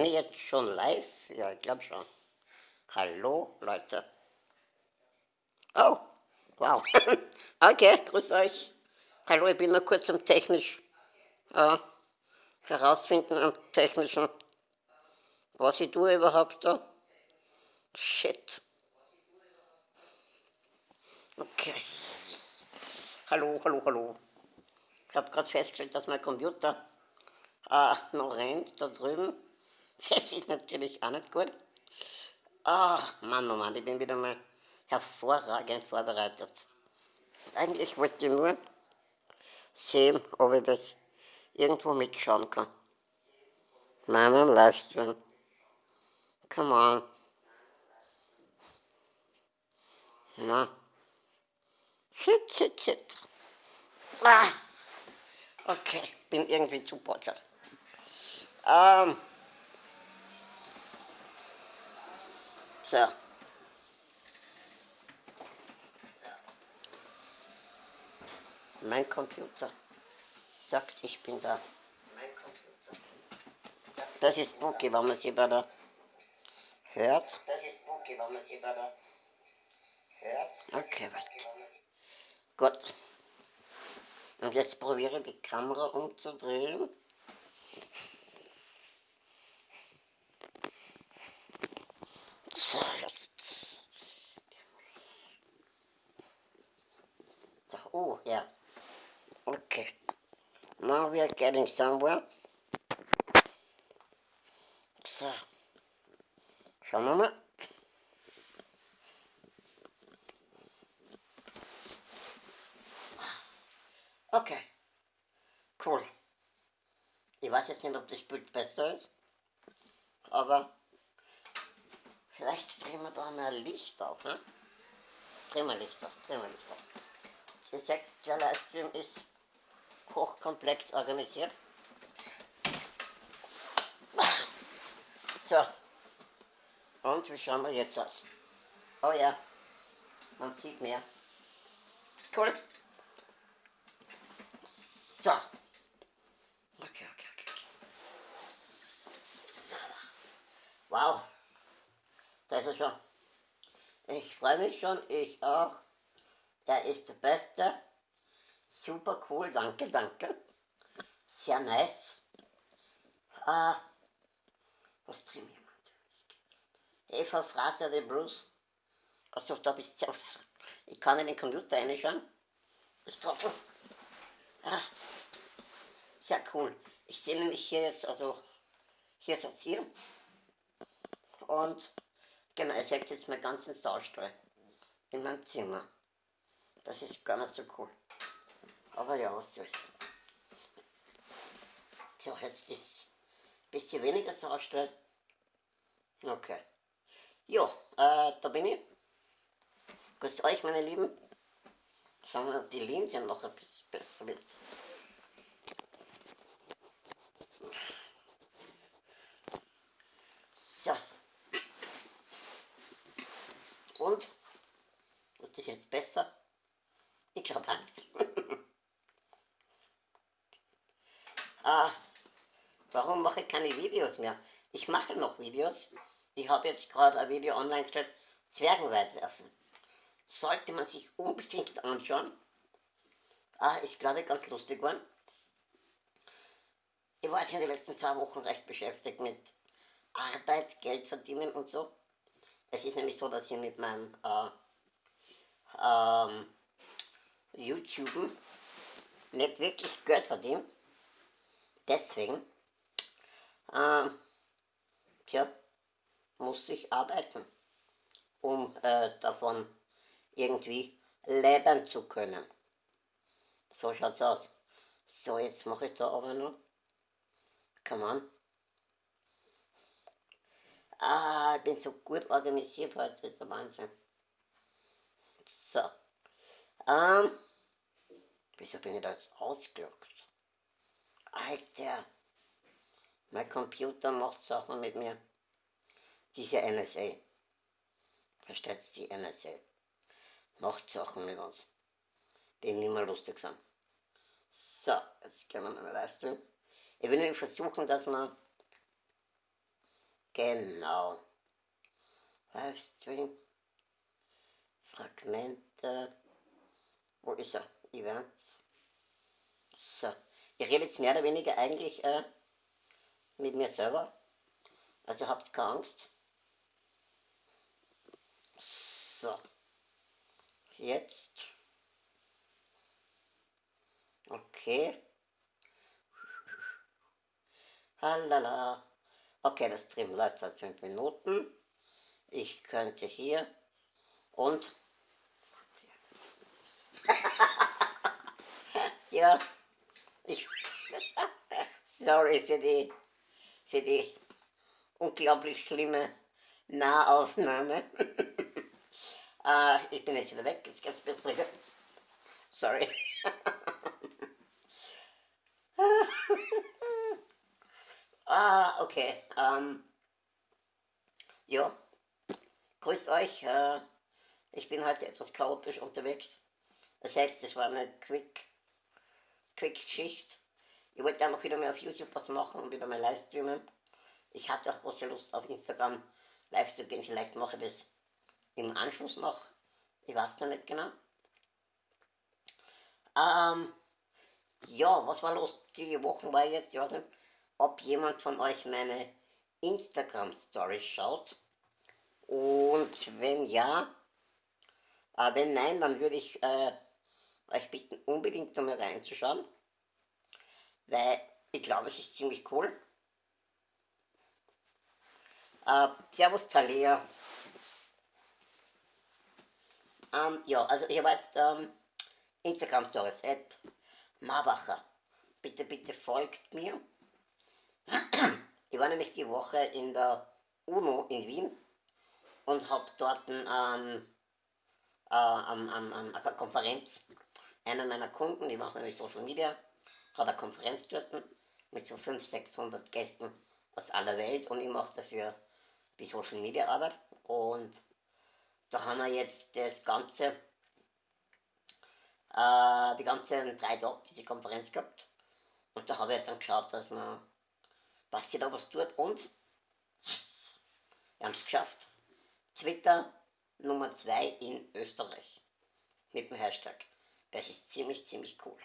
Bin ich jetzt schon live? Ja, ich glaube schon. Hallo, Leute. Oh, wow. okay, grüß euch. Hallo, ich bin nur kurz am technisch äh, herausfinden, am technischen, was ich tue überhaupt da. Shit. Okay. Hallo, hallo, hallo. Ich habe gerade festgestellt, dass mein Computer äh, noch rennt da drüben. Das ist natürlich auch nicht gut. Ah, Mann, oh Mann, ich bin wieder mal hervorragend vorbereitet. Eigentlich wollte ich nur sehen, ob ich das irgendwo mitschauen kann. Meinen Livestream. Come on. Na. Shit, shit, shit. Ah. Okay, bin irgendwie zu bottert. Ähm. So. Mein Computer sagt, ich bin da. Mein Computer. Das ist spooky, wenn man sie bei der hört. Das ist spooky, wenn man sie bei der hört. Okay, warte. Gut. Und jetzt probiere ich die Kamera umzudrehen. So, jetzt. Oh, ja. Okay. Now we are getting somewhere. So. Schauen wir mal. Okay. Cool. Ich weiß jetzt nicht, ob das Bild besser ist, aber vielleicht drehen wir da mal Licht auf, ne? Drehen wir Licht auf, drehen wir Licht auf. Der sechste Livestream ist hochkomplex organisiert. So. Und wie schauen wir jetzt aus? Oh ja, man sieht mehr. Cool. So. Okay, okay, okay. So. Wow. Da ist er schon. Ich freue mich schon, ich auch. Er ist der Beste. Super cool, danke, danke. Sehr nice. Ah, was trinkt jemand? Eva Fraser, der Bruce. Achso, da bist du aus. Ich kann in den Computer reinschauen. Das Trottel. Ah, sehr cool. Ich sehe nämlich hier jetzt, also hier ist jetzt hier. Und genau, ihr seht jetzt meinen ganzen Saustall in meinem Zimmer. Das ist gar nicht so cool. Aber ja, was soll's. So, jetzt ist ein bisschen weniger Saustall. Okay. Ja, äh, da bin ich. Grüßt euch, meine Lieben. Schauen wir, ob die Linse noch ein bisschen besser wird. So. Und? Ist das jetzt besser? Ich glaube nicht. ah, warum mache ich keine Videos mehr? Ich mache noch Videos. Ich habe jetzt gerade ein Video online gestellt, Zwergenweit werfen sollte man sich unbedingt anschauen. Ah, ist glaube ich ganz lustig geworden. Ich war jetzt in den letzten zwei Wochen recht beschäftigt mit Arbeit, Geld verdienen und so. Es ist nämlich so, dass ich mit meinem äh, ähm, YouTube nicht wirklich Geld verdiene. Deswegen, äh, tja, muss ich arbeiten, um äh, davon irgendwie leben zu können. So schaut's aus. So, jetzt mache ich da aber noch. Come on. Ah, ich bin so gut organisiert heute, das ist der Wahnsinn. So. Ähm. Wieso bin ich da jetzt ausgelockt? Alter. Mein Computer macht Sachen mit mir. Diese NSA. Versteht's die NSA macht Sachen mit uns, die nicht mehr lustig sind. So, jetzt können wir mal Livestream. Ich will nämlich versuchen, dass wir Genau. Livestream. Fragmente. Wo ist er? Events. So. Ich rede jetzt mehr oder weniger eigentlich äh, mit mir selber. Also habt keine Angst. So. Jetzt. Okay. Halala. Okay, das Stream läuft seit 5 Minuten. Ich könnte hier und ja, ich sorry für die für die unglaublich schlimme Nahaufnahme. uh, ich bin jetzt wieder weg, jetzt geht's besser. Sorry. ah, okay. Um, ja, grüßt euch. Uh, ich bin heute etwas chaotisch unterwegs. Das heißt, es war eine Quick, Quick Geschichte. Ich wollte einfach wieder mal auf YouTube was machen und wieder mal live streamen. Ich hatte auch große Lust auf Instagram live zu gehen. Vielleicht mache ich das im Anschluss noch. Ich weiß noch nicht genau. Ähm, ja, was war los? Die Wochen war jetzt, ich weiß nicht, ob jemand von euch meine Instagram-Story schaut. Und wenn ja, äh, wenn nein, dann würde ich äh, euch bitten, unbedingt mal reinzuschauen. Weil ich glaube, es ist ziemlich cool. Äh, servus Talia. Ähm, ja, also ich habe jetzt ähm, Instagram Stories, at Marbacher. Bitte, bitte folgt mir. Ich war nämlich die Woche in der UNO in Wien und habe dort ähm, äh, am, am, am, einer Konferenz einer meiner Kunden, die macht nämlich Social Media, hat eine Konferenz dort mit so 500, 600 Gästen aus aller Welt und ich mache dafür die Social Media Arbeit und da haben wir jetzt das ganze, äh, die ganzen drei Tage diese Konferenz gehabt und da habe ich dann geschaut, dass man, dass sie da was tut und wir haben es geschafft. Twitter Nummer 2 in Österreich mit dem Hashtag. Das ist ziemlich, ziemlich cool.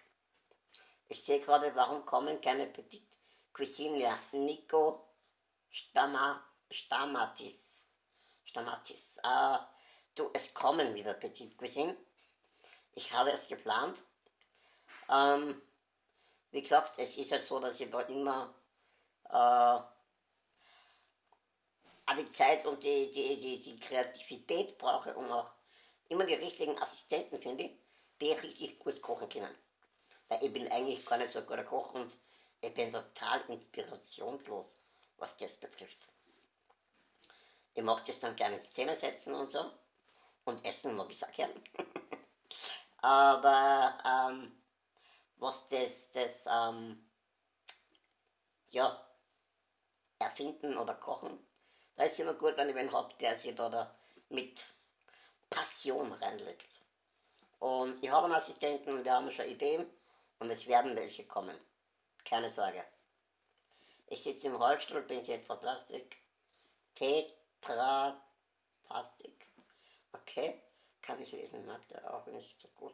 Ich sehe gerade, warum kommen keine Petit Cuisine mehr. Nico Stammer, Stamatis. Stamatis. Äh, du, es kommen wieder Petit Cuisine. Ich habe es geplant. Ähm, wie gesagt, es ist halt so, dass ich da immer äh, die Zeit und die, die, die, die Kreativität brauche, um auch immer die richtigen Assistenten finde, die richtig gut kochen können. Weil ich bin eigentlich gar nicht so ein guter Koch und ich bin total inspirationslos, was das betrifft. Ich mag das dann gerne in Szene setzen und so. Und essen mag ich auch gern. Aber ähm, was das, das ähm, ja, erfinden oder kochen, da ist immer gut, wenn ich einen habe, der sich da, da mit Passion reinlegt. Und ich habe einen Assistenten und wir haben schon Ideen und es werden welche kommen. Keine Sorge. Ich sitze im Rollstuhl, bin jetzt Plastik. Tetra Plastik. Okay, kann ich lesen, mag der auch nicht so gut.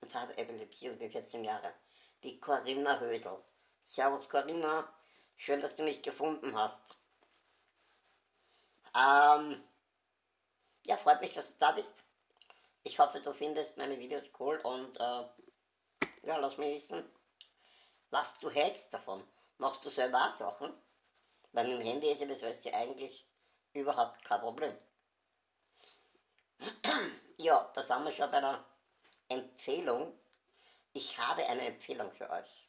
Und habe Epilepsie und bin 14 Jahre. Die Corinna Hösel. Servus Corinna, schön, dass du mich gefunden hast. Ähm, ja, freut mich, dass du da bist. Ich hoffe, du findest meine Videos cool und äh, ja, lass mich wissen, was du hältst davon. Machst du selber auch Sachen? Weil mit dem Handy ist ja eigentlich überhaupt kein Problem. ja, da sind wir schon bei der Empfehlung. Ich habe eine Empfehlung für euch.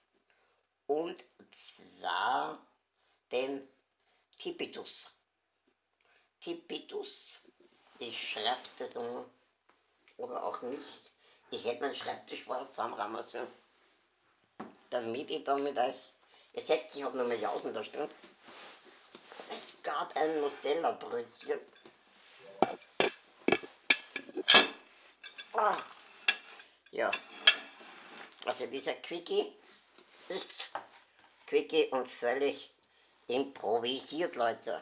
Und zwar den Tipitus. Tipitus. Ich schreibe das um, oder auch nicht. Ich hätte meinen Schreibtisch mal zusammenrahmen sollen. Damit ich dann mit euch. Ihr seht, ich habe noch mal Jausen da stehen. Es gab ein Nutella-Brötchen. Ah. Ja. Also dieser Quickie ist Quickie und völlig improvisiert, Leute.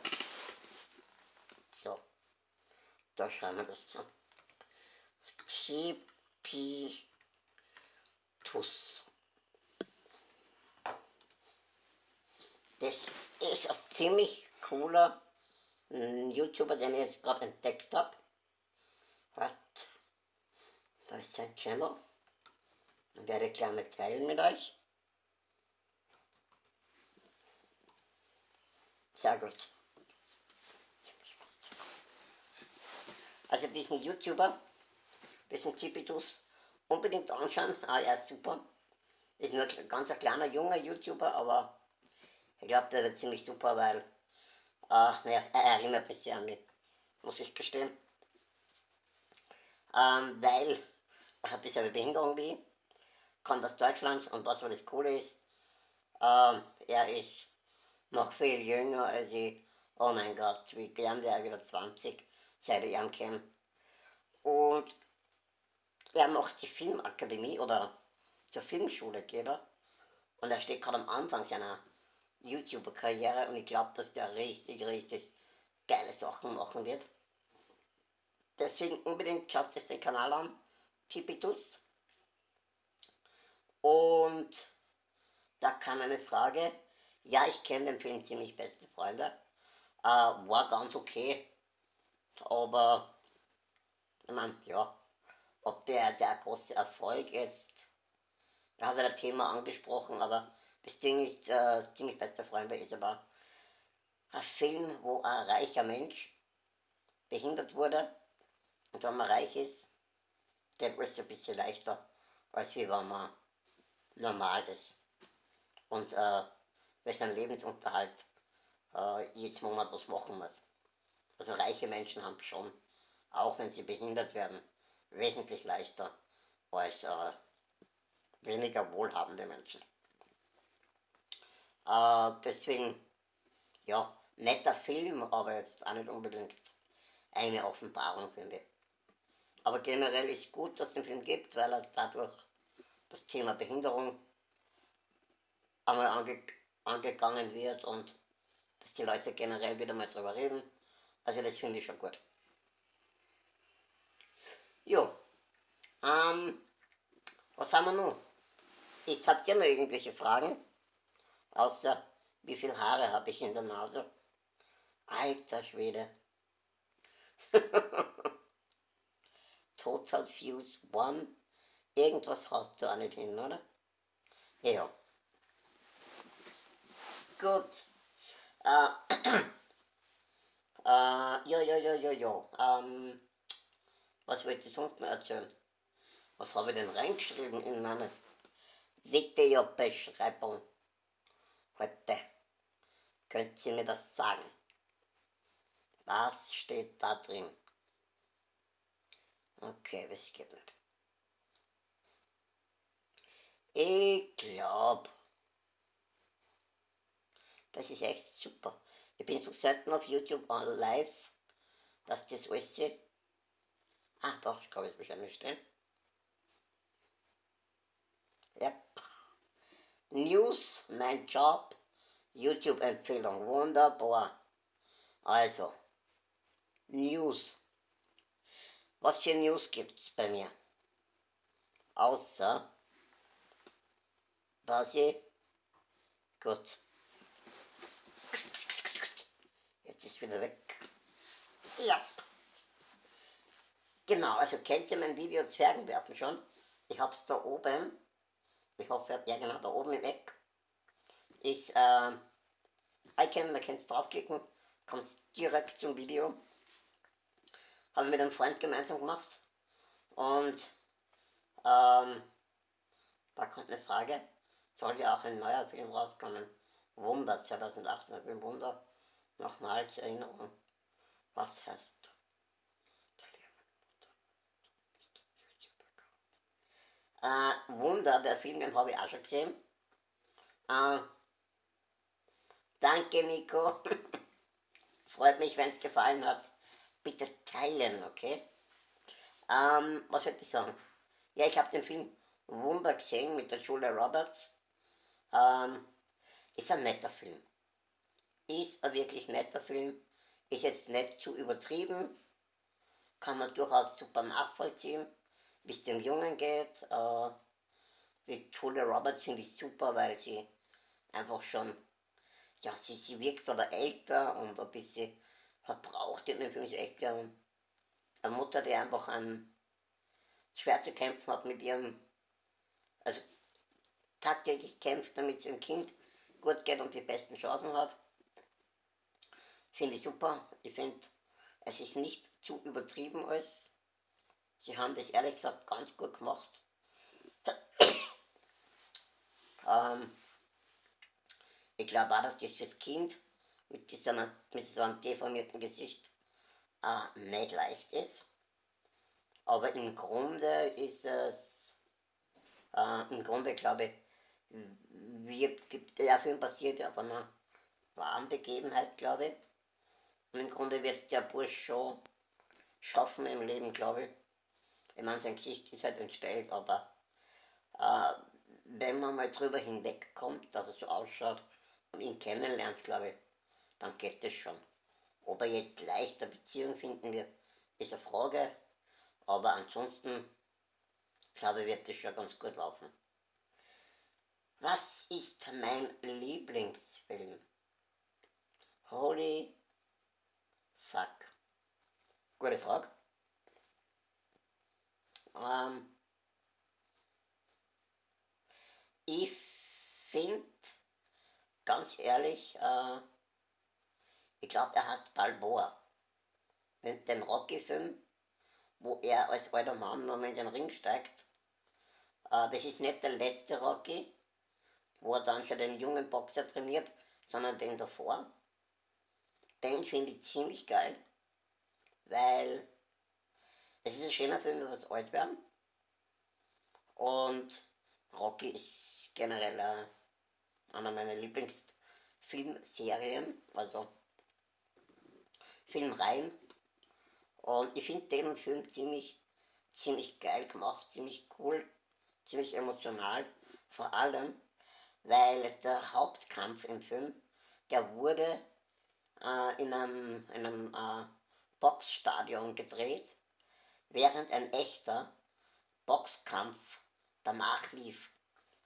Da schreiben wir das zu. Chipitus. Das ist ein ziemlich cooler YouTuber, den ich jetzt gerade entdeckt habe. Was? Da ist sein Channel. Werde ich gleich mal teilen mit euch. Sehr gut. Also diesen YouTuber, diesen Zipitus, unbedingt anschauen. Ah, ist super. Ist nur ein ganz kleiner, junger YouTuber, aber ich glaube, der wird ziemlich super, weil äh, naja, er erinnert mich sehr an mich, muss ich gestehen. Ähm, weil er hat dieselbe Behinderung wie ich, kommt aus Deutschland und was wohl das Coole ist, ähm, er ist noch viel jünger als ich. Oh mein Gott, wie gern wäre er wieder 20, seit ich kenne. Und er macht die Filmakademie oder zur Filmschule geht er. Und er steht gerade am Anfang seiner YouTuber-Karriere und ich glaube, dass der richtig, richtig geile Sachen machen wird. Deswegen unbedingt schaut sich den Kanal an, Tipitus. Und da kam eine Frage, ja, ich kenne den Film ziemlich beste Freunde. Äh, war ganz okay. Aber, ich meine, ja, ob der, der große Erfolg ist, da hat er das Thema angesprochen, aber das Ding ist, äh, das ziemlich beste Freunde ist aber ein Film, wo ein reicher Mensch behindert wurde und wenn man reich ist, der ist ein bisschen leichter, als wie wenn man normal ist. Und äh, weil sein Lebensunterhalt äh, jedes Monat was machen muss. Also reiche Menschen haben schon, auch wenn sie behindert werden, wesentlich leichter als äh, weniger wohlhabende Menschen. Äh, deswegen, ja, netter Film, aber jetzt auch nicht unbedingt eine Offenbarung, finde ich. Aber generell ist gut, dass es den Film gibt, weil er dadurch das Thema Behinderung einmal ange angegangen wird und dass die Leute generell wieder mal drüber reden. Also das finde ich schon gut. Jo, ähm, was haben wir noch? Ich habt ihr noch irgendwelche Fragen? Außer, wie viele Haare habe ich in der Nase? Alter Schwede. Total Fuse One. Irgendwas hast du auch nicht hin, oder? Ja. Gut. Äh, äh, ja, ja, ja, ja, ja. Ähm, was wollte ich sonst noch erzählen? Was habe ich denn reingeschrieben in meine Videobeschreibung? Heute. Könnt ihr mir das sagen? Was steht da drin? Okay, das geht nicht. Ich glaube, das ist echt super. Ich bin so selten auf YouTube live, dass das alles sehe. Ah, doch, ich glaube, es wahrscheinlich stehen. Yep. News, mein Job, YouTube-Empfehlung, wunderbar. Also, News. Was für News gibt's bei mir? Außer, ich, gut, Jetzt ist wieder weg. Ja. Genau, also kennt ihr mein Video Zwergenwerfen schon? Ich hab's da oben. Ich hoffe, ja genau, da oben im Eck ist äh, Icon, da kannst du draufklicken, kommst direkt zum Video. Habe ich mit einem Freund gemeinsam gemacht. Und ähm, da kommt eine Frage, soll ja auch ein neuer Film rauskommen? Wunder 2018, ein Wunder nochmal zur Erinnerung, was heißt äh, Wunder, der Film, den habe ich auch schon gesehen. Äh, danke Nico. Freut mich, wenn es gefallen hat. Bitte teilen, okay? Ähm, was würde ich sagen? Ja, ich habe den Film Wunder gesehen mit der Julia Roberts. Ähm, ist ein netter Film ist ein wirklich netter Film, ist jetzt nicht zu übertrieben, kann man durchaus super nachvollziehen, wie es dem Jungen geht. Äh, wie Julia Roberts finde ich super, weil sie einfach schon, ja, sie, sie wirkt aber älter und ein bisschen verbraucht in dem Film. Sie echt eine Mutter, die einfach an schwer zu kämpfen hat mit ihrem, also tagtäglich kämpft, damit es ihrem Kind gut geht und die besten Chancen hat. Finde ich super. Ich finde, es ist nicht zu übertrieben alles. Sie haben das ehrlich gesagt ganz gut gemacht. ähm, ich glaube auch, dass das fürs Kind mit, dieser, mit so einem deformierten Gesicht äh, nicht leicht ist. Aber im Grunde ist es, äh, im Grunde glaube ich, wird, der Film basiert ja auf einer wahren Begebenheit, glaube ich. Und im Grunde wird es der Bursch schon schaffen im Leben, glaube ich. Ich meine, sein Gesicht ist halt entstellt, aber äh, wenn man mal drüber hinwegkommt, dass er so ausschaut und ihn kennenlernt, glaube ich, dann geht das schon. Ob er jetzt leichter Beziehung finden wird, ist eine Frage, aber ansonsten, glaube ich, wird das schon ganz gut laufen. Was ist mein Lieblingsfilm? Holy fuck. Gute Frage. Ähm, ich finde, ganz ehrlich, äh, ich glaube, er heißt Balboa. Den Rocky-Film, wo er als alter Mann nochmal in den Ring steigt. Äh, das ist nicht der letzte Rocky, wo er dann schon den jungen Boxer trainiert, sondern den davor. Den finde ich ziemlich geil, weil es ist ein schöner Film über das Altwerden. Und Rocky ist generell äh, einer meiner Lieblingsfilmserien, also Filmreihen. Und ich finde den Film ziemlich, ziemlich geil gemacht, ziemlich cool, ziemlich emotional. Vor allem, weil der Hauptkampf im Film, der wurde äh, in einem, in einem äh, Boxstadion gedreht, während ein echter Boxkampf danach lief.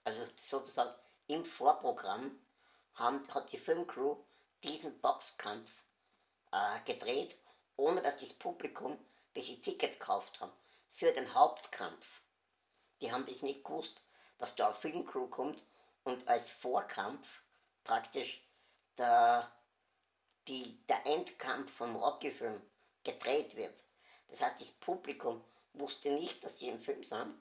Also sozusagen im Vorprogramm haben, hat die Filmcrew diesen Boxkampf äh, gedreht, ohne dass das Publikum, das sie Tickets gekauft haben, für den Hauptkampf, die haben das nicht gewusst, dass da eine Filmcrew kommt und als Vorkampf praktisch der, die, der Endkampf vom Rocky-Film gedreht wird. Das heißt, das Publikum wusste nicht, dass sie im Film sind.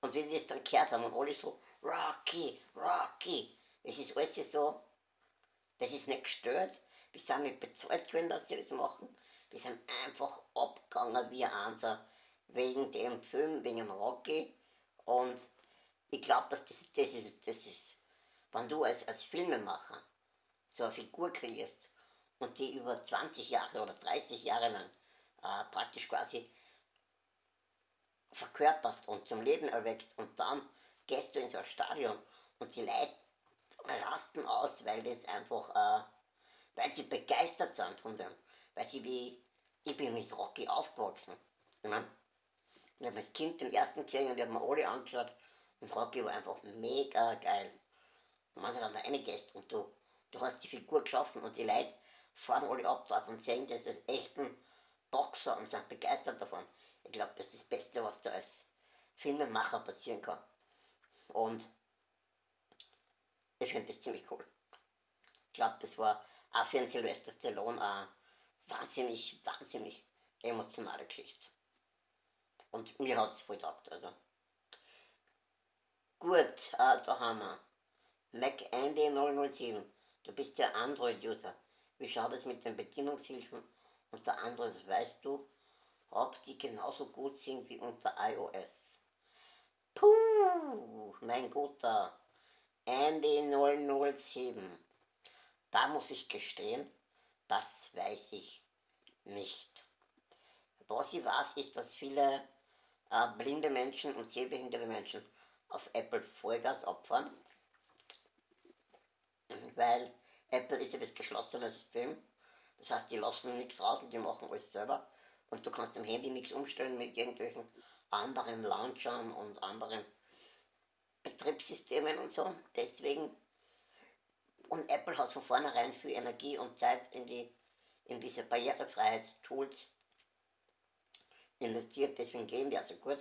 Und wie wir es dann gehört haben und alle so, Rocky, Rocky, es ist alles so, das ist nicht gestört, wir sind nicht bezahlt worden, dass sie das machen, wir sind einfach abgegangen wie ein wegen dem Film, wegen dem Rocky. Und ich glaube, dass das, das, ist, das ist, wenn du als, als Filmemacher so eine Figur kreierst und die über 20 Jahre oder 30 Jahre lang äh, praktisch quasi verkörperst und zum Leben erwächst und dann gehst du in so ein Stadion und die Leute rasten aus, weil das einfach, äh, weil sie begeistert sind von dem, weil sie wie, ich bin mit Rocky aufgewachsen. Ich meine, ich habe als Kind den ersten gesehen und ich habe mir alle angeschaut und Rocky war einfach mega geil. Und wenn du dann da reingehst und du, du hast die Figur geschaffen und die Leute fahren alle ab drauf und sehen das als echten Boxer und sind begeistert davon. Ich glaube, das ist das Beste, was da als Filmemacher passieren kann. Und ich finde das ziemlich cool. Ich glaube, das war auch für einen Sylvester Stallone eine wahnsinnig, wahnsinnig emotionale Geschichte. Und mir hat es voll gedacht, also. Gut, äh, da haben wir. MacAndy007, du bist ja Android-User. Wie schaut es mit den Bedienungshilfen unter Android, weißt du, ob die genauso gut sind wie unter iOS? Puh, mein guter Andy007. Da muss ich gestehen, das weiß ich nicht. Was ich weiß, ist, dass viele äh, blinde Menschen und sehbehinderte Menschen auf Apple Vollgas opfern, weil Apple ist ja das geschlossene System. Das heißt, die lassen nichts raus und die machen alles selber. und du kannst im Handy nichts umstellen mit irgendwelchen anderen Launchern und anderen Betriebssystemen und so. Deswegen, und Apple hat von vornherein viel Energie und Zeit in, die, in diese Barrierefreiheitstools investiert, deswegen gehen die also gut.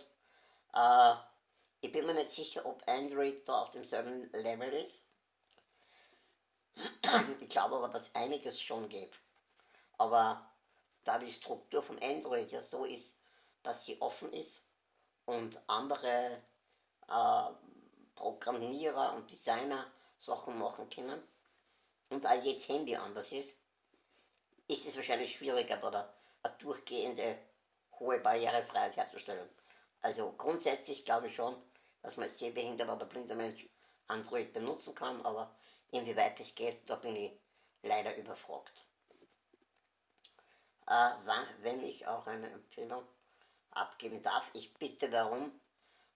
Äh, ich bin mir nicht sicher, ob Android da auf demselben Level ist. Ich glaube aber, dass einiges schon geht. Aber da die Struktur von Android ja so ist, dass sie offen ist und andere äh, Programmierer und Designer Sachen machen können und auch jetzt Handy anders ist, ist es wahrscheinlich schwieriger, da eine durchgehende hohe Barrierefreiheit herzustellen. Also grundsätzlich glaube ich schon, dass man als sehbehinderter oder blinder Mensch Android benutzen kann, aber inwieweit es geht, da bin ich leider überfragt. Äh, wenn ich auch eine Empfehlung abgeben darf, ich bitte darum,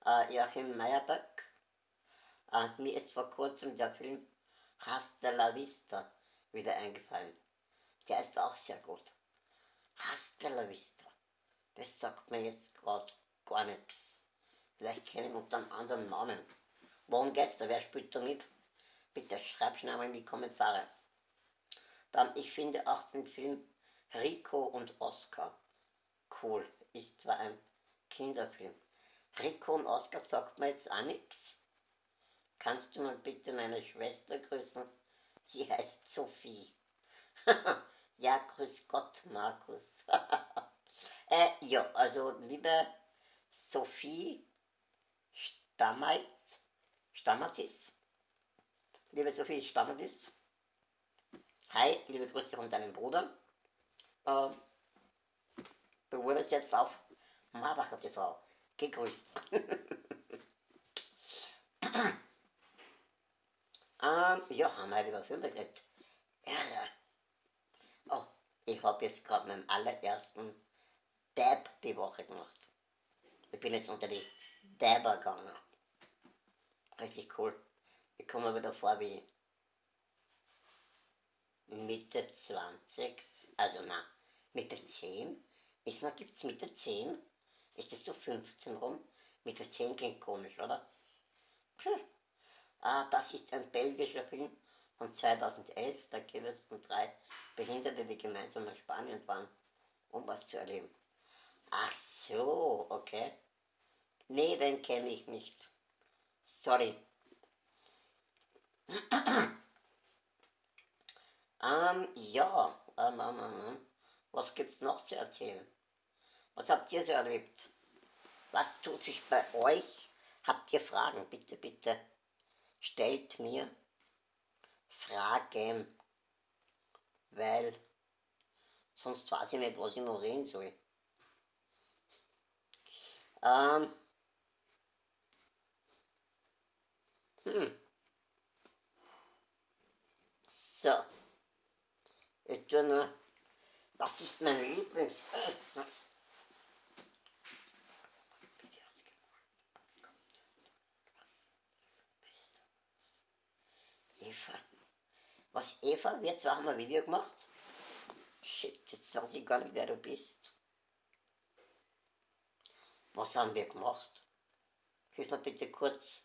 äh, Joachim Meyerbeck, äh, mir ist vor kurzem der Film Hasta la Vista wieder eingefallen. Der ist auch sehr gut. Hasta la Vista. Das sagt mir jetzt gerade gar nichts. Vielleicht kenne ich unter einem anderen Namen. Worum geht's da? Wer spielt da mit? Bitte schreib schnell mal in die Kommentare. Dann, ich finde auch den Film Rico und Oscar cool. Ist zwar ein Kinderfilm. Rico und Oscar sagt mir jetzt auch nichts. Kannst du mal bitte meine Schwester grüßen? Sie heißt Sophie. ja, grüß Gott, Markus. äh, ja, also liebe Sophie Stammertz, Stammertz, liebe Sophie Stammertz, hi, liebe Grüße von deinem Bruder. Äh, du wurdest jetzt auf Marbacher TV gegrüßt. ähm, ja, haben wir über Filme geredet. Irre. Oh, ich habe jetzt gerade meinen allerersten Dab die Woche gemacht. Ich bin jetzt unter die Dabber gegangen. Richtig cool. Ich komme mir wieder vor wie Mitte 20. Also na, Mitte 10. Ist man, gibt's Mitte 10? Ist das so 15 rum? Mitte 10 klingt komisch, oder? Hm. Ah, das ist ein belgischer Film von 2011. Da geht es um drei Behinderte, die gemeinsam nach Spanien fahren, um was zu erleben. Ach so, okay. Nee, den kenne ich nicht. Sorry. ähm, ja, ähm, ähm, ähm, was gibt's noch zu erzählen? Was habt ihr so erlebt? Was tut sich bei euch? Habt ihr Fragen? Bitte, bitte stellt mir Fragen, weil sonst weiß ich nicht, was ich noch reden soll. Ähm, hm. So. Ich tue nur, was ist mein Lieblingsessen? Eva. Was Eva? Jetzt haben wir ein Video gemacht. Shit, jetzt weiß ich gar nicht, wer du bist. Was haben wir gemacht? Hilf mir bitte kurz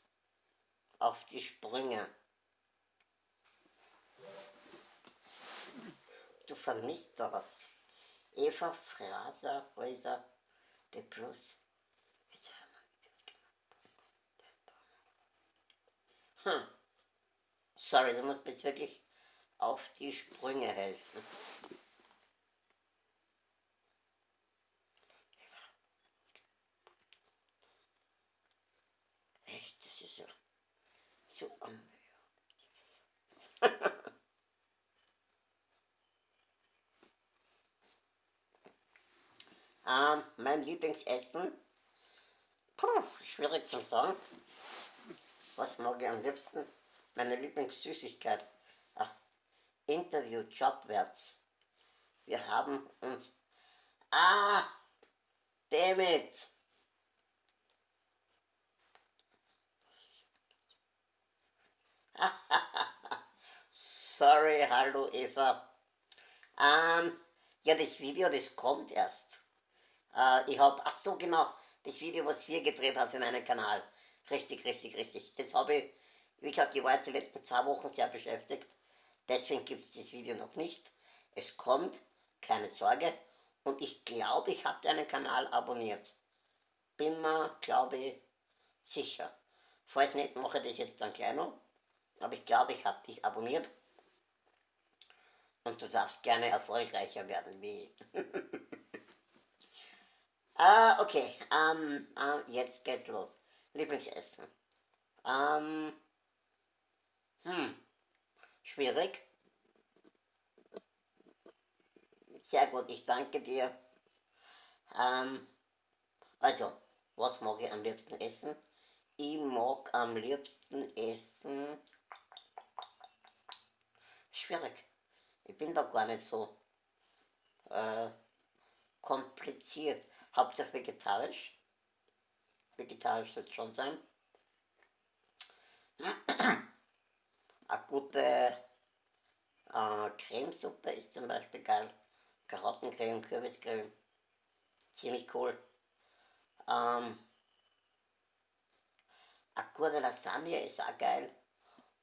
auf die Sprünge. Du vermisst da was. Eva Fraser Häuser de Plus. Hm. Sorry, du musst mir jetzt wirklich auf die Sprünge helfen. zu ähm, mein Lieblingsessen? Puh, schwierig zu sagen. Was mag ich am liebsten? Meine Lieblingssüßigkeit. Ach, Interview Jobwärts. Wir haben uns... Ah! Damit! Sorry, hallo Eva. Ähm, ja, das Video, das kommt erst. Äh, ich habe, ach so genau, das Video, was wir gedreht haben für meinen Kanal. Richtig, richtig, richtig. Das habe ich, wie gesagt, ich war jetzt die letzten zwei Wochen sehr beschäftigt. Deswegen gibt es das Video noch nicht. Es kommt, keine Sorge. Und ich glaube, ich habe deinen Kanal abonniert. Bin mir, glaube ich, sicher. Falls nicht, mache ich das jetzt dann gleich noch. Aber ich glaube, ich habe dich abonniert. Und du darfst gerne erfolgreicher werden wie ich. ah, okay. Ähm, ähm, jetzt geht's los. Lieblingsessen. Ähm, hm, schwierig. Sehr gut, ich danke dir. Ähm, also, was mag ich am liebsten essen? Ich mag am liebsten essen. Schwierig. Ich bin da gar nicht so äh, kompliziert. Hauptsache vegetarisch. Vegetarisch soll es schon sein. Eine gute äh, Cremesuppe ist zum Beispiel geil. Karottencreme, Kürbiscreme. Ziemlich cool. Ähm, eine gute Lasagne ist auch geil.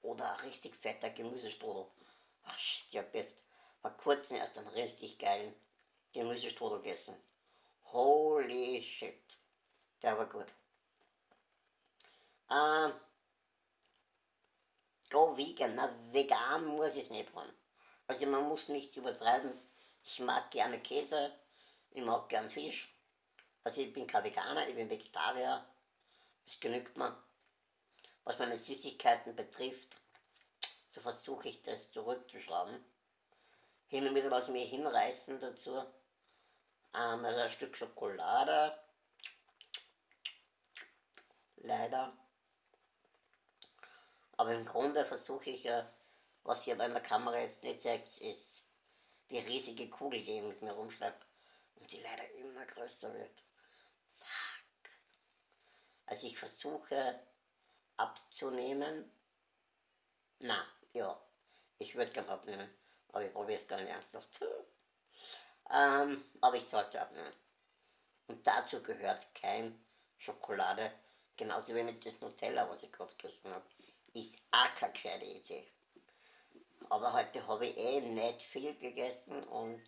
Oder ein richtig fetter Gemüsestrudel. Ach shit, ich hab jetzt vor kurzem erst einen richtig geilen Gemüsestrudel gegessen. Holy shit. Der war gut. Ähm, go vegan. Na, vegan muss ich es nicht haben. Also man muss nicht übertreiben. Ich mag gerne Käse, ich mag gern Fisch. Also ich bin kein Veganer, ich bin Vegetarier. Das genügt mir. Was meine Süßigkeiten betrifft, so versuche ich das zurückzuschrauben. Hin und wieder lasse ich mich hinreißen dazu. Ähm, also ein Stück Schokolade. Leider. Aber im Grunde versuche ich ja, was ihr bei der Kamera jetzt nicht seht, ist die riesige Kugel, die ich mit mir rumschleppe und die leider immer größer wird. Fuck. Also ich versuche abzunehmen. Na, ja, ich würde gerne abnehmen, aber ich probiere es gar nicht ernsthaft. Ähm, aber ich sollte abnehmen. Und dazu gehört kein Schokolade, genauso wenig das Nutella, was ich gerade gegessen habe, ist auch keine gescheite Idee. Aber heute habe ich eh nicht viel gegessen und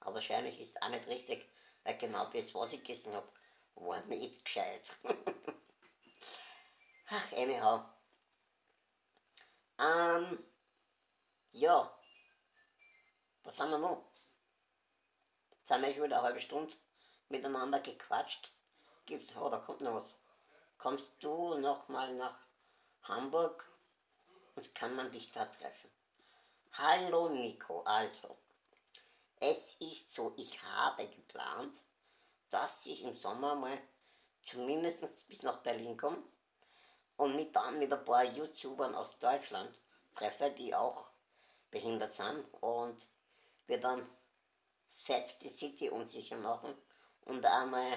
aber wahrscheinlich ist es auch nicht richtig, weil genau das, was ich gegessen habe, war nicht gescheit. Ach, anyhow. Ähm, ja. Was haben wir noch? Jetzt haben wir schon wieder eine halbe Stunde miteinander gequatscht. Gibt, oh, da kommt noch was. Kommst du nochmal nach Hamburg und kann man dich da treffen? Hallo Nico, also. Es ist so, ich habe geplant, dass ich im Sommer mal zumindest bis nach Berlin komme und mich dann mit ein paar YouTubern aus Deutschland treffe, die auch behindert sind und wir dann fett die City unsicher machen und einmal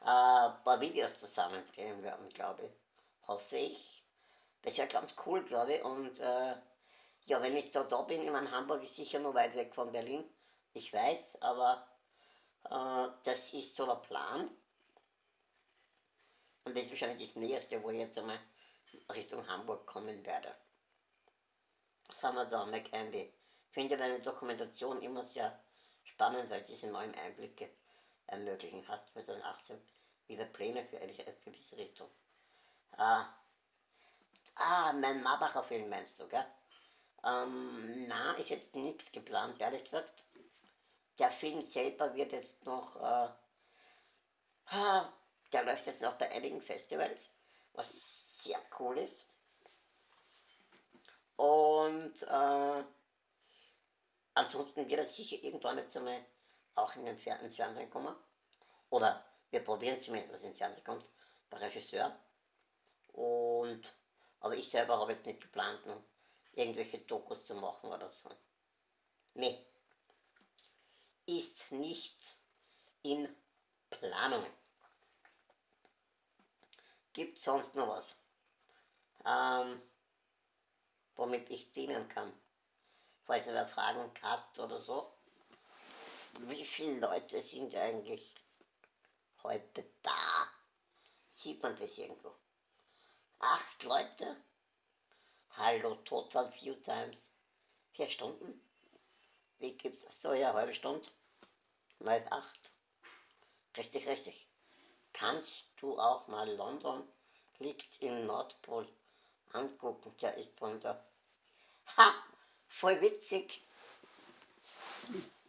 äh, ein paar Videos zusammen drehen werden, glaube ich. Hoffe ich. Das wäre ganz cool, glaube ich. Und äh, ja, wenn ich da, da bin, ich meine, Hamburg ist sicher noch weit weg von Berlin. Ich weiß, aber äh, das ist so der Plan. Und das ist wahrscheinlich das Nächste, wo ich jetzt einmal Richtung Hamburg kommen werde. Was haben wir da? McAndy. Ich finde deine Dokumentation immer sehr spannend, weil diese neuen Einblicke ermöglichen. Hast du 2018 wieder Pläne für eine gewisse Richtung? Ah, ah mein Marbacher Film meinst du, gell? Ähm, na, ist jetzt nichts geplant, ehrlich gesagt. Der Film selber wird jetzt noch äh, ah, der läuft jetzt noch bei einigen Festivals, was sehr cool ist. Und äh, ansonsten wird er sicher irgendwann jetzt einmal auch in den Fer ins Fernsehen kommen. Oder wir probieren zumindest, dass es ins Fernsehen kommt, der Regisseur. Und, aber ich selber habe jetzt nicht geplant, irgendwelche Dokus zu machen oder so. Nee. Ist nicht in Planung. Gibt sonst noch was, ähm, womit ich dienen kann? Falls ihr Fragen habt oder so. wie viele Leute sind eigentlich heute da? Sieht man das irgendwo? Acht Leute? Hallo, total few times. Vier Stunden? Wie gibt's? So, ja, halbe Stunde. Mal acht. Richtig, richtig. Kannst du auch mal London liegt im Nordpol angucken? Der ist von der. Ha! Voll witzig.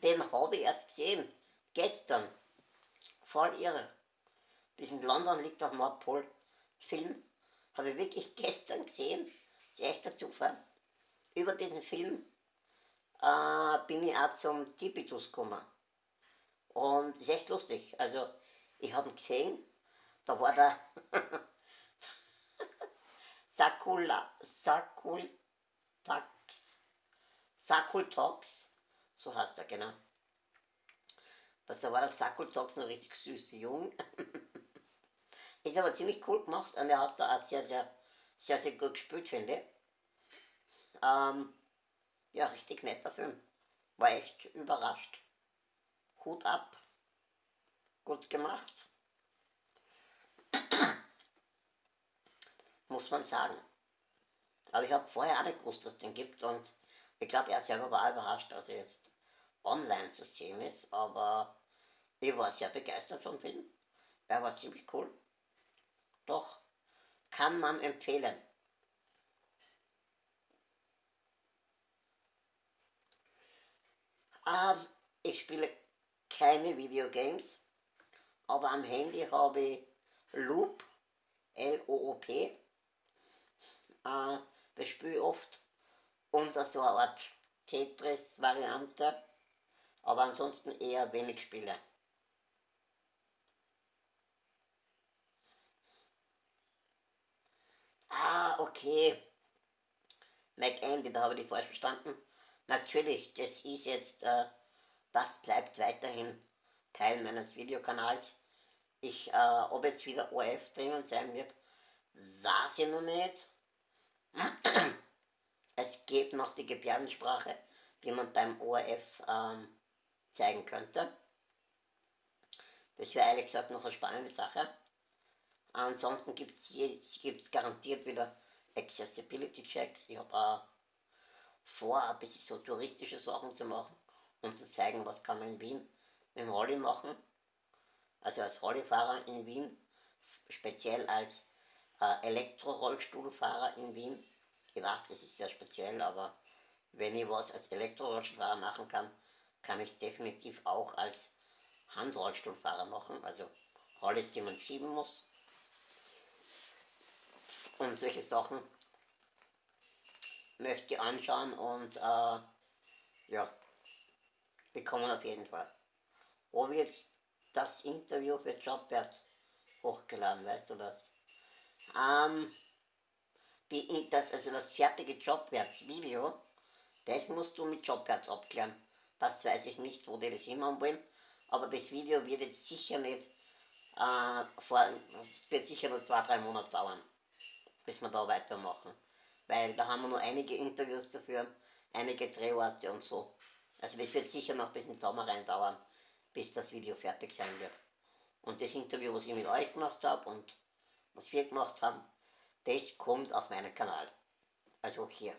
Den habe ich erst gesehen. Gestern. Voll irre. Bis in London liegt am Nordpol. Film habe ich wirklich gestern gesehen. Das ist echter Zufall. Über diesen Film äh, bin ich auch zum Tipitus gekommen. Und ist echt lustig. Also, ich habe ihn gesehen, da war der Sakula, Sakultax, Sakultox, so heißt er, genau. Also war der Sakultox noch richtig süß, jung. ist aber ziemlich cool gemacht und er hat da auch sehr, sehr, sehr, sehr gut gespielt, finde ich. Ähm, ja, richtig netter Film. War echt überrascht. Hut ab. Gut gemacht. Muss man sagen. Aber ich habe vorher auch nicht gewusst, dass es den gibt und ich glaube, er selber war überrascht, dass er jetzt online zu sehen ist, aber ich war sehr begeistert vom Film. Er war ziemlich cool. Doch, kann man empfehlen. Ähm, ich spiele keine Videogames, aber am Handy habe ich Loop, L-O-O-P. Äh, das spiele ich oft unter so eine Art Tetris-Variante, aber ansonsten eher wenig Spiele. Ah, okay. Mac Andy, da habe ich die falsch verstanden. Natürlich, das ist jetzt, äh, das bleibt weiterhin Teil meines Videokanals. Ich, äh, ob jetzt wieder ORF drinnen sein wird, weiß ich noch nicht. Es gibt noch die Gebärdensprache, die man beim ORF ähm, zeigen könnte. Das wäre ehrlich gesagt noch eine spannende Sache. Ansonsten gibt es garantiert wieder Accessibility Checks. Ich habe auch vor, ein bisschen so touristische Sachen zu machen und zu zeigen, was kann man in Wien mit dem Rolli machen. Also als Rollifahrer in Wien, speziell als äh, Elektrorollstuhlfahrer in Wien. Ich weiß, das ist sehr speziell, aber wenn ich was als Elektrorollstuhlfahrer machen kann, kann ich es definitiv auch als Handrollstuhlfahrer machen, also Rollis, die man schieben muss. Und solche Sachen möchte anschauen und äh, ja, bekommen auf jeden Fall. Ob jetzt das Interview für Jobwärts hochgeladen, weißt du das? Ähm, die, das, also das fertige Jobwärts-Video, das musst du mit Jobwärts abklären. Das weiß ich nicht, wo die das immer wollen, aber das Video wird jetzt sicher nicht, äh, vor, es wird sicher noch zwei, drei Monate dauern, bis wir da weitermachen weil da haben wir nur einige Interviews zu führen, einige Drehorte und so. Also das wird sicher noch bis in den Sommer rein dauern, bis das Video fertig sein wird. Und das Interview, was ich mit euch gemacht habe und was wir gemacht haben, das kommt auf meinen Kanal. Also hier.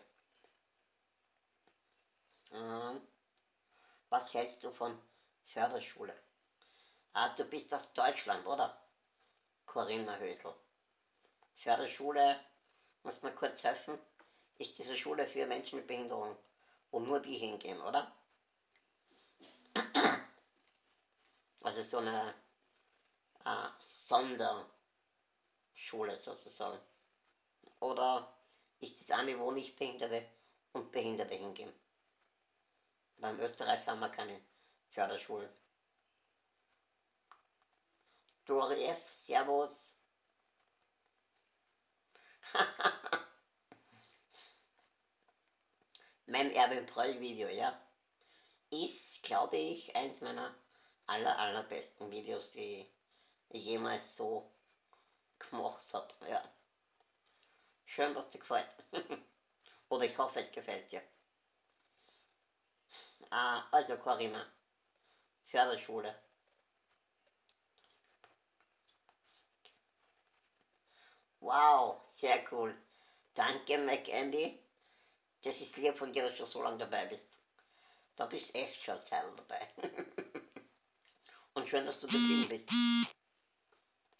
Ähm, was hältst du von Förderschule? Ah, du bist aus Deutschland, oder? Corinna Hösel. Förderschule muss man kurz helfen, ist diese Schule für Menschen mit Behinderung, wo nur die hingehen, oder? Also so eine äh, Sonderschule sozusagen. Oder ist es eine, wo nicht Behinderte und Behinderte hingehen? Weil in Österreich haben wir keine Förderschulen. Dori F, Servus. mein Erwin Proll Video, ja, ist, glaube ich, eins meiner aller, allerbesten Videos, die ich jemals so gemacht habe, ja. Schön, dass dir gefällt. Oder ich hoffe, es gefällt dir. Ah, also Corinna, Förderschule. Wow, sehr cool. Danke, McAndy. Das ist lieb von dir, dass du so lange dabei bist. Da bist echt schon Zeit dabei. Und schön, dass du geblieben bist.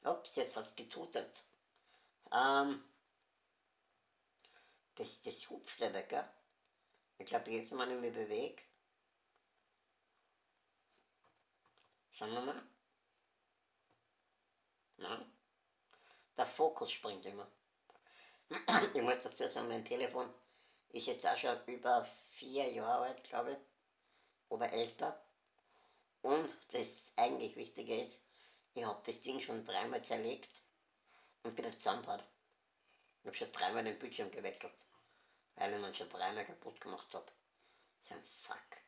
Ups, jetzt hat's getutet. Ähm, das, das hupft nicht, gell? Ich glaube, jetzt mal ich mich bewege. Schauen wir mal. Nein. Der Fokus springt immer. ich muss dazu sagen, mein Telefon ist jetzt auch schon über vier Jahre alt, glaube ich. Oder älter. Und das eigentlich Wichtige ist, ich habe das Ding schon dreimal zerlegt und wieder zusammengebaut. Ich habe schon dreimal den Bildschirm gewechselt, weil ich ihn schon dreimal kaputt gemacht habe. Ist ein Fuck.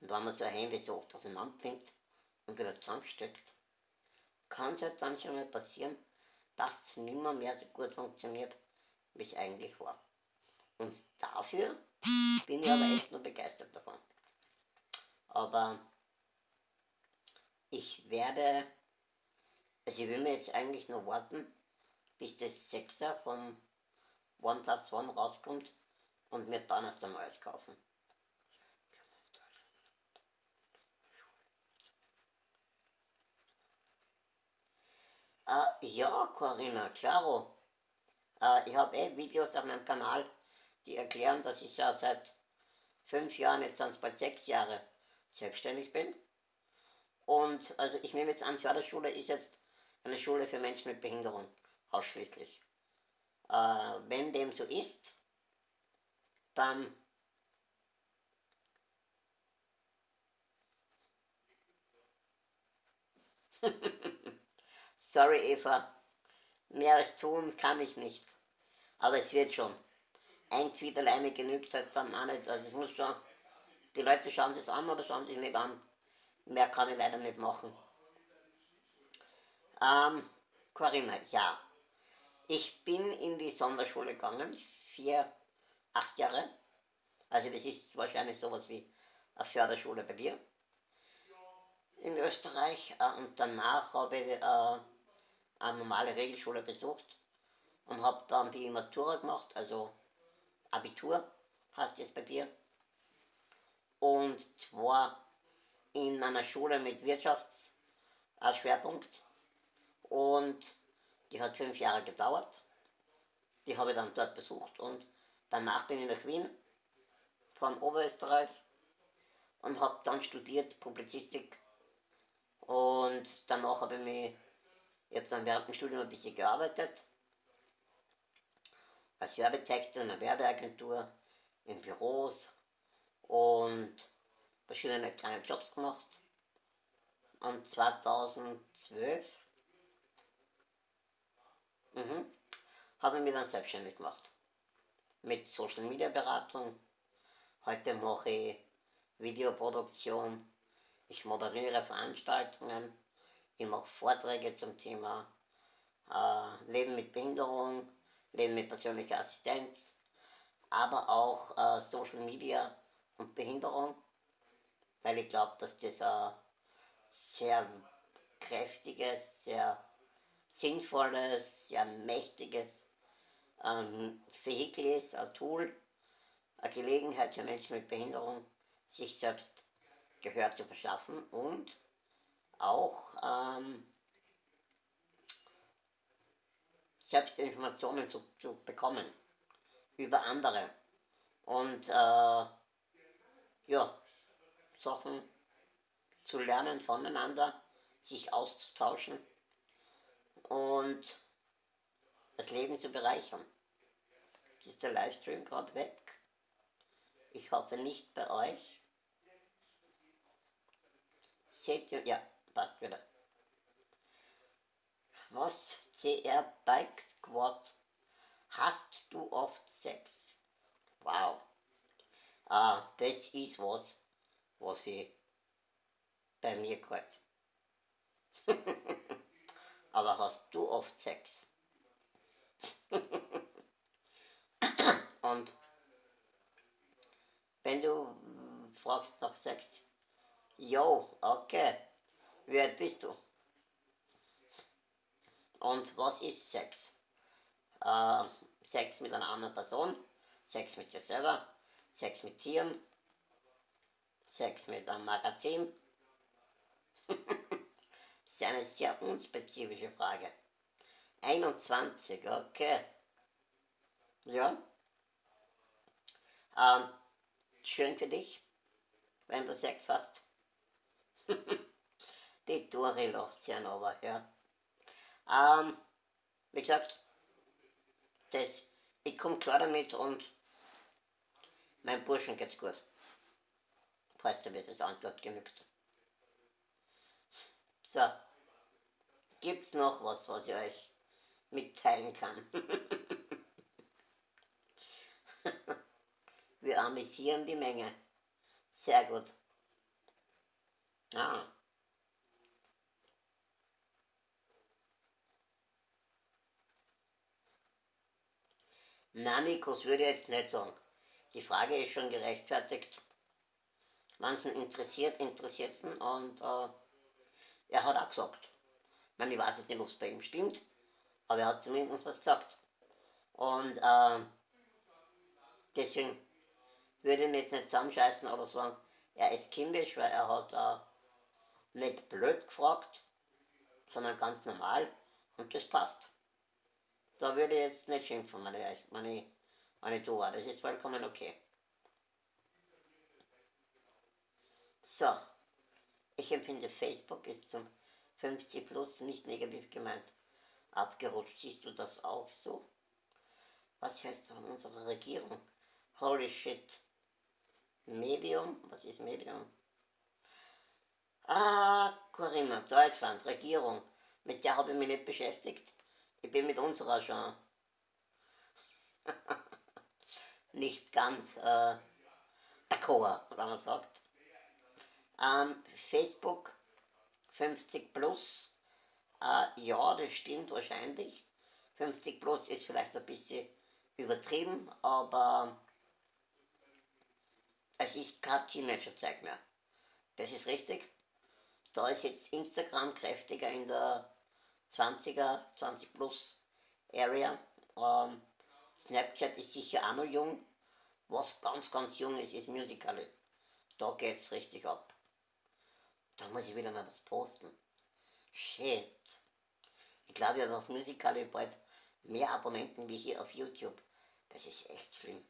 Und wenn man so ein Handy so oft auseinander nimmt und wieder zusammensteckt, kann es halt dann schon mal passieren, dass es nimmer mehr so gut funktioniert, wie es eigentlich war. Und dafür bin ich aber echt nur begeistert davon. Aber ich werde also ich will mir jetzt eigentlich nur warten, bis das 6er von OnePlus One rauskommt und mir dann erst ein neues kaufen. Äh, ja, Corinna, klaro. Äh, ich habe eh Videos auf meinem Kanal, die erklären, dass ich ja seit fünf Jahren, jetzt sind es bald sechs Jahre, selbstständig bin. Und also ich nehme jetzt an, Förderschule ist jetzt eine Schule für Menschen mit Behinderung ausschließlich. Äh, wenn dem so ist, dann Sorry Eva, mehr als tun kann ich nicht. Aber es wird schon. Ein Tweet alleine genügt halt dann auch nicht. Also es muss schon, die Leute schauen sich an oder schauen sich nicht an. Mehr kann ich leider nicht machen. Ähm, Corinna, ja. Ich bin in die Sonderschule gegangen, vier, acht Jahre. Also das ist wahrscheinlich sowas wie eine Förderschule bei dir in Österreich. Äh, und danach habe ich äh, eine normale Regelschule besucht und habe dann die Matura gemacht, also Abitur heißt es bei dir. Und zwar in einer Schule mit Wirtschaftsschwerpunkt und die hat fünf Jahre gedauert. Die habe ich dann dort besucht und danach bin ich nach Wien von Oberösterreich und habe dann studiert Publizistik und danach habe ich mich, ich habe dann während dem Studium ein bisschen gearbeitet als Werbetexter in einer Werbeagentur, in Büros und verschiedene kleine Jobs gemacht. Und 2012 Mhm. Habe ich mich dann selbstständig gemacht. Mit Social Media Beratung. Heute mache ich Videoproduktion. Ich moderiere Veranstaltungen. Ich mache Vorträge zum Thema äh, Leben mit Behinderung, Leben mit persönlicher Assistenz, aber auch äh, Social Media und Behinderung, weil ich glaube, dass das ein sehr kräftiges, sehr sinnvolles, sehr mächtiges ähm, Vehikel ist, ein Tool, eine Gelegenheit für Menschen mit Behinderung, sich selbst Gehör zu verschaffen und auch ähm, selbst Informationen zu, zu bekommen über andere. Und äh, ja, Sachen zu lernen voneinander, sich auszutauschen und das Leben zu bereichern. Jetzt ist der Livestream gerade weg. Ich hoffe nicht bei euch. Seht ihr? Ja, passt wieder. Was CR Bike Squad? Hast du oft Sex? Wow. Ah, das ist was, was ich bei mir gehört. Aber hast du oft Sex? Und wenn du fragst nach Sex, Jo, okay. Wie alt bist du? Und was ist Sex? Äh, Sex mit einer anderen Person, Sex mit dir selber, Sex mit Tieren, Sex mit einem Magazin. ist eine sehr unspezifische Frage. 21, okay. Ja. Ähm, schön für dich, wenn du Sex hast. Die Dori lacht sich aber, ja. Ähm, wie gesagt, das, ich komme klar damit und meinem Burschen geht's gut. Falls dir das Antwort genügt. So, gibt's noch was, was ich euch mitteilen kann? Wir amüsieren die Menge. Sehr gut. Ah. Namikos würde ich jetzt nicht sagen. Die Frage ist schon gerechtfertigt. Wenn es ihn interessiert, interessiert es ihn und äh, er hat auch gesagt. Meine, ich weiß jetzt nicht, ob es bei ihm stimmt, aber er hat zumindest was gesagt. Und äh, deswegen würde ich mir jetzt nicht zusammenscheißen oder sagen, er ist kindisch, weil er hat äh, nicht blöd gefragt, sondern ganz normal und das passt. Da würde ich jetzt nicht schimpfen, meine, meine, meine Dua. Das ist vollkommen okay. So. Ich empfinde, Facebook ist zum 50 plus nicht negativ gemeint. Abgerutscht. Siehst du das auch so? Was du von unserer Regierung? Holy shit. Medium? Was ist Medium? Ah, Corinna, Deutschland, Regierung. Mit der habe ich mich nicht beschäftigt. Ich bin mit unserer schon nicht ganz äh, d'accord, wenn man sagt. Ähm, Facebook 50 plus, äh, ja, das stimmt wahrscheinlich. 50 plus ist vielleicht ein bisschen übertrieben, aber es ist kein Teenager-Zeug mehr. Das ist richtig. Da ist jetzt Instagram kräftiger in der 20er, 20 plus Area. Ähm, Snapchat ist sicher auch noch jung. Was ganz, ganz jung ist, ist Musical.ly. Da geht's richtig ab. Da muss ich wieder mal was posten. Shit. Ich glaube, ich habe auf Musical.ly bald mehr Abonnenten wie hier auf YouTube. Das ist echt schlimm.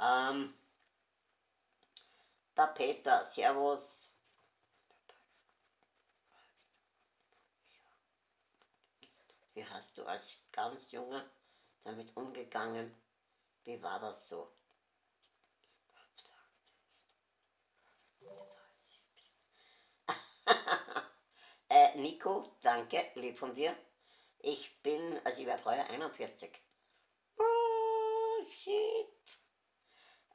Ähm, der Peter, Servus. Wie hast du als ganz Junger damit umgegangen? Wie war das so? Äh, Nico, danke, lieb von dir. Ich bin, also ich werde heuer 41. Oh, shit.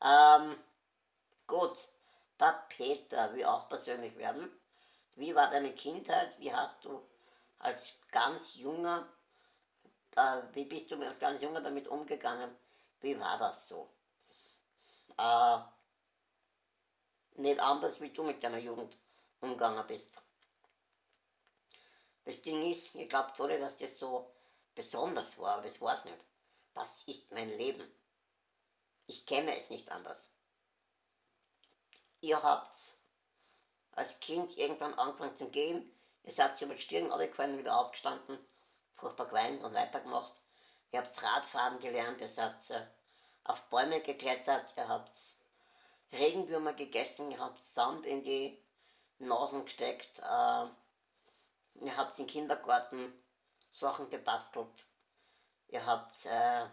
Ähm, gut, der Peter will auch persönlich werden. Wie war deine Kindheit? Wie hast du als ganz junger, äh, wie bist du als ganz junger damit umgegangen? Wie war das so? Äh, nicht anders, wie du mit deiner Jugend umgegangen bist. Das Ding ist, ihr glaubt alle, dass das so besonders war, aber das war es nicht. Das ist mein Leben. Ich kenne es nicht anders. Ihr habt als Kind irgendwann angefangen zu gehen, Ihr seid über die Stirn runtergefallen, wieder aufgestanden, furchtbar geweint und weitergemacht. Ihr habt Radfahren gelernt, ihr seid äh, auf Bäume geklettert, ihr habt Regenwürmer gegessen, ihr habt Sand in die Nasen gesteckt, äh, ihr habt im Kindergarten Sachen gebastelt, ihr habt äh,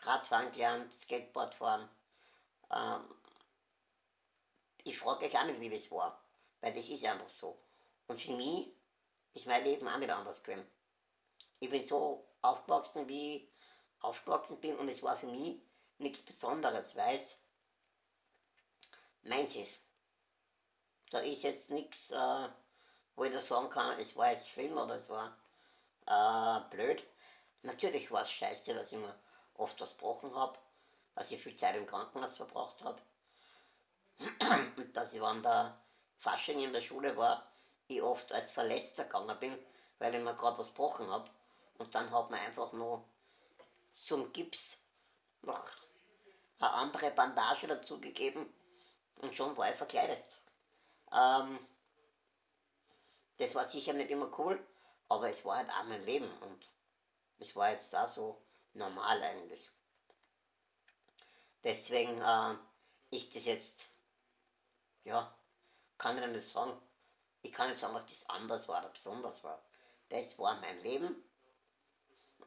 Radfahren gelernt, Skateboard fahren. Ähm, ich frage euch auch nicht, wie das war, weil das ist einfach so. Und für mich ist mein Leben auch nicht anders gewesen. Ich bin so aufgewachsen, wie ich aufgewachsen bin und es war für mich nichts Besonderes, weil es meins ist. Da ist jetzt nichts, äh, wo ich da sagen kann, es war jetzt schlimm oder es war äh, blöd. Natürlich war es scheiße, dass ich mir oft was gebrochen habe, dass ich viel Zeit im Krankenhaus verbracht habe. dass ich, wenn der Fasching in der Schule war, ich oft als Verletzter gegangen bin, weil ich mir gerade was gebrochen habe. Und dann hat man einfach nur zum Gips noch eine andere Bandage dazugegeben und schon war ich verkleidet. Ähm, das war sicher nicht immer cool, aber es war halt auch mein Leben und es war jetzt da so normal eigentlich. Deswegen äh, ist das jetzt, ja, kann ich nicht sagen. Ich kann nicht sagen, was das anders war oder besonders war. Das war mein Leben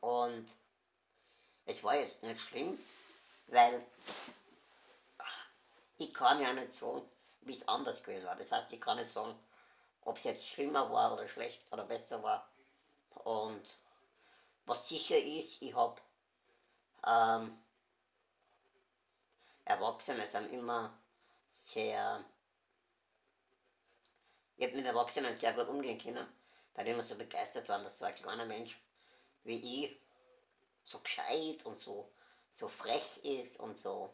und es war jetzt nicht schlimm, weil ich kann ja nicht sagen, wie es anders gewesen war. Das heißt, ich kann nicht sagen, ob es jetzt schlimmer war oder schlecht oder besser war. Und was sicher ist, ich habe ähm, Erwachsene sind immer sehr, ich habe mit Erwachsenen sehr gut umgehen können, weil die immer so begeistert waren, dass so ein kleiner Mensch wie ich so gescheit und so, so frech ist und so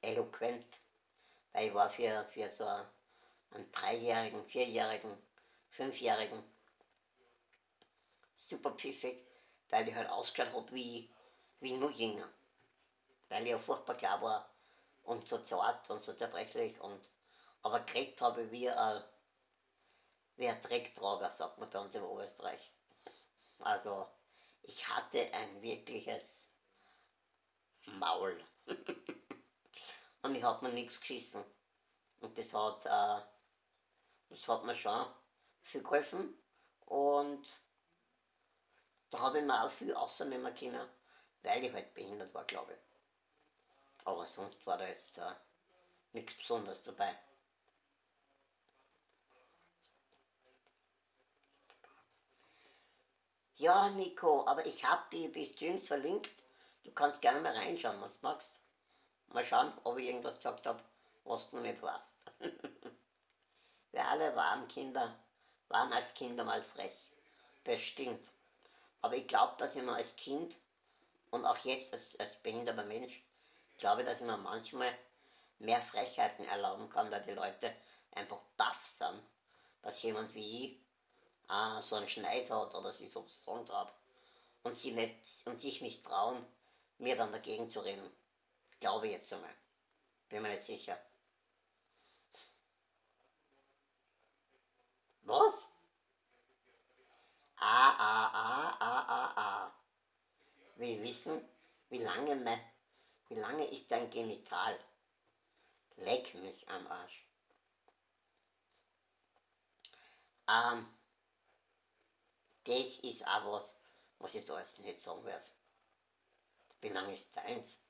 eloquent. Weil ich war für, für so einen Dreijährigen, Vierjährigen, Fünfjährigen super pfiffig, weil ich halt ausgeschaut habe wie, wie nur jünger. Weil ich ja furchtbar klar war und so zart und so zerbrechlich und aber gekriegt habe wie ein, wie ein Drecktrager, sagt man bei uns in Oberösterreich. Also ich hatte ein wirkliches Maul. und ich habe mir nichts geschissen. Und das hat, äh, das hat mir schon viel geholfen. Und da habe ich mir auch viel rausnehmen können, weil ich halt behindert war, glaube ich. Aber sonst war da jetzt äh, nichts Besonderes dabei. Ja, Nico, aber ich habe die, die Streams verlinkt. Du kannst gerne mal reinschauen, was du magst. Mal schauen, ob ich irgendwas gesagt habe, was du nicht weißt. Wir alle waren Kinder, waren als Kinder mal frech. Das stimmt. Aber ich glaube, dass ich mir als Kind und auch jetzt als, als behinderter Mensch, glaube, dass ich mir manchmal mehr Frechheiten erlauben kann, weil die Leute einfach baff sind, dass jemand wie ich äh, so einen Schneid hat oder sich so sagen hat und, sie nicht, und sich nicht trauen, mir dann dagegen zu reden. Glaube ich jetzt einmal. Bin mir nicht sicher. Was? Ah, ah, ah, ah, ah, ah. Wir wissen, wie lange, mein, wie lange ist dein Genital? Leck mich am Arsch. Ähm, das ist auch was, was ich da jetzt nicht sagen werde. Wie lange ist deins?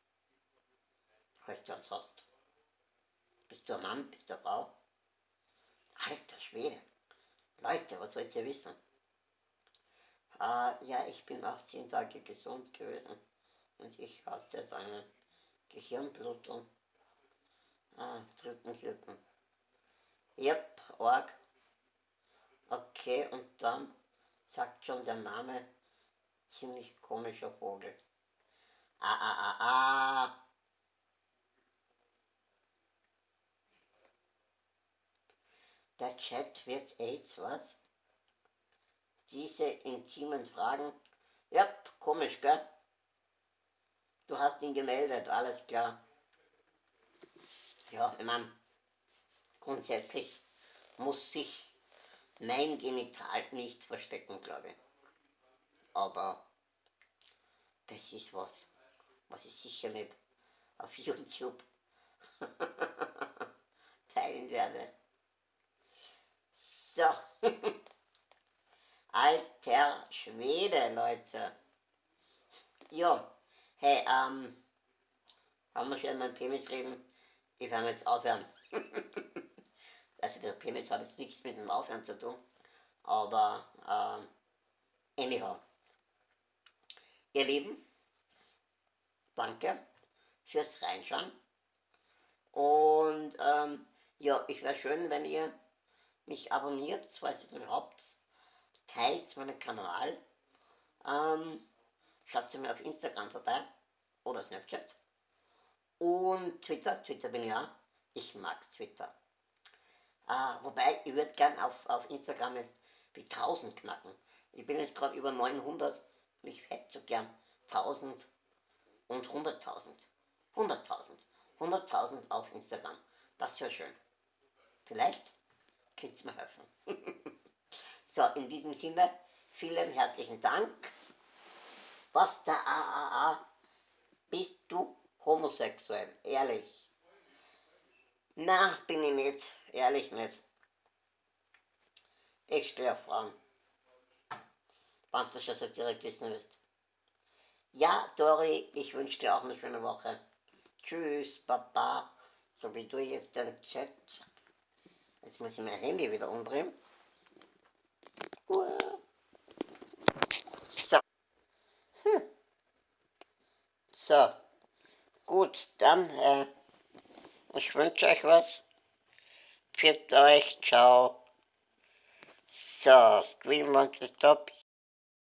Falls du uns hast. Bist du ein Mann? Bist du eine Frau? Alter Schwede. Leute, was wollt ihr wissen? Äh, ja, ich bin 18 Tage gesund gewesen und ich hatte eine Gehirnblutung. Ah, dritten, vierten. Yep, Org. Okay, und dann sagt schon der Name, ziemlich komischer Vogel. Ah, ah, ah, ah. Der Chat wird AIDS, was? Diese intimen Fragen. Ja, komisch, gell? Du hast ihn gemeldet, alles klar. Ja, ich meine, grundsätzlich muss sich mein Genital nicht verstecken, glaube ich. Aber das ist was, was ich sicher nicht auf YouTube teilen werde. So. Alter Schwede, Leute. Ja, hey, ähm, haben wir schon meinen Penis reden? Ich werde jetzt aufhören. Also der Penis hat jetzt nichts mit dem Aufhören zu tun. Aber äh, anyhow. Ihr Lieben, danke fürs Reinschauen. Und ähm, ja, ich wäre schön, wenn ihr mich abonniert, falls ihr nicht habt. Teilt meinen Kanal. Ähm, schaut mir auf Instagram vorbei oder Snapchat. Und Twitter, Twitter bin ich auch. Ich mag Twitter. Ah, wobei, ich würde gern auf, auf Instagram jetzt die 1000 knacken. Ich bin jetzt gerade über 900. Ich hätte so gern 1000 und 100.000. 100.000. 100.000 auf Instagram. Das wäre schön. Vielleicht könnt mir helfen. so, in diesem Sinne, vielen herzlichen Dank. Was der AAA? Bist du homosexuell? Ehrlich? Na, bin ich nicht. Ehrlich nicht. Ich stehe auf Frauen. Wenn du schon so direkt wissen willst. Ja, Dori, ich wünsche dir auch eine schöne Woche. Tschüss, Papa. So wie du jetzt den Chat. Jetzt muss ich mein Handy wieder umdrehen. So. Hm. So. Gut, dann, äh, ich wünsche euch was. Pfiat euch, ciao. So, Stream wants to stop.